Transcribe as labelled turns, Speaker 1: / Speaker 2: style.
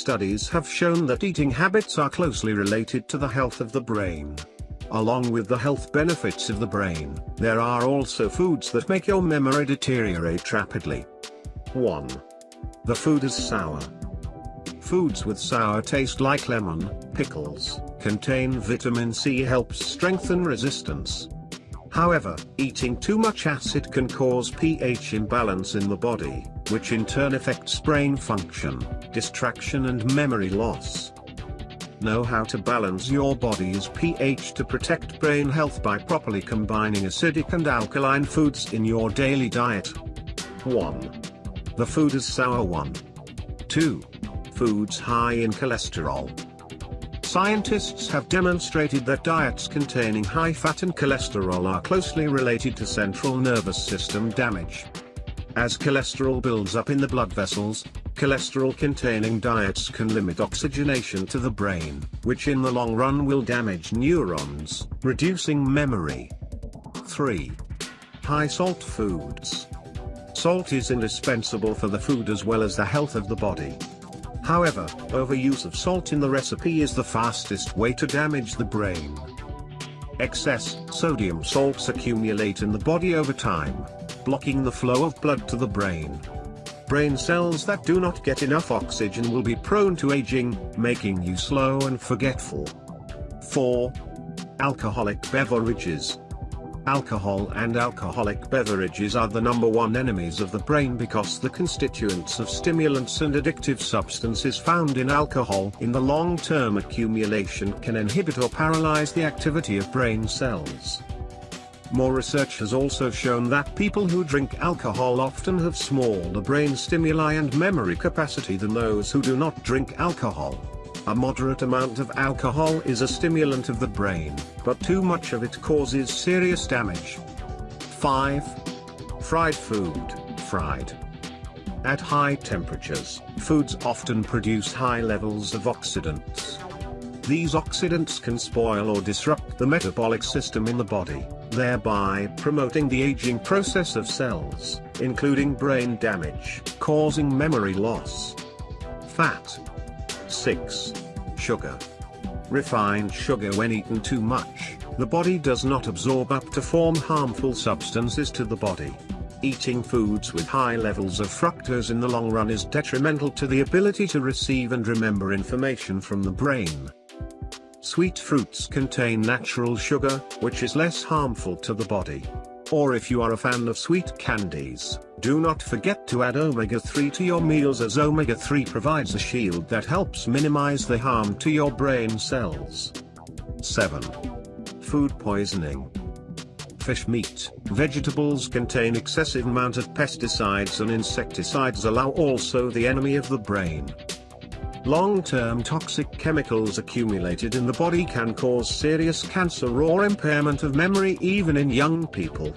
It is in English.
Speaker 1: Studies have shown that eating habits are closely related to the health of the brain. Along with the health benefits of the brain, there are also foods that make your memory deteriorate rapidly. 1. The food is sour. Foods with sour taste like lemon, pickles, contain vitamin C helps strengthen resistance. However, eating too much acid can cause pH imbalance in the body, which in turn affects brain function, distraction and memory loss. Know how to balance your body's pH to protect brain health by properly combining acidic and alkaline foods in your daily diet. 1. The food is sour 1. 2. Foods high in cholesterol. Scientists have demonstrated that diets containing high fat and cholesterol are closely related to central nervous system damage. As cholesterol builds up in the blood vessels, cholesterol-containing diets can limit oxygenation to the brain, which in the long run will damage neurons, reducing memory. 3. High salt foods. Salt is indispensable for the food as well as the health of the body. However, overuse of salt in the recipe is the fastest way to damage the brain. Excess sodium salts accumulate in the body over time, blocking the flow of blood to the brain. Brain cells that do not get enough oxygen will be prone to aging, making you slow and forgetful. 4. Alcoholic beverages. Alcohol and alcoholic beverages are the number one enemies of the brain because the constituents of stimulants and addictive substances found in alcohol in the long-term accumulation can inhibit or paralyze the activity of brain cells. More research has also shown that people who drink alcohol often have smaller brain stimuli and memory capacity than those who do not drink alcohol. A moderate amount of alcohol is a stimulant of the brain, but too much of it causes serious damage. 5. Fried food, fried. At high temperatures, foods often produce high levels of oxidants. These oxidants can spoil or disrupt the metabolic system in the body, thereby promoting the aging process of cells, including brain damage, causing memory loss. Fat, 6. Sugar. Refined sugar when eaten too much, the body does not absorb up to form harmful substances to the body. Eating foods with high levels of fructose in the long run is detrimental to the ability to receive and remember information from the brain. Sweet fruits contain natural sugar, which is less harmful to the body. Or if you are a fan of sweet candies, do not forget to add omega-3 to your meals as omega-3 provides a shield that helps minimize the harm to your brain cells. 7. Food poisoning. Fish meat, vegetables contain excessive amount of pesticides and insecticides allow also the enemy of the brain. Long-term toxic chemicals accumulated in the body can cause serious cancer or impairment of memory even in young people.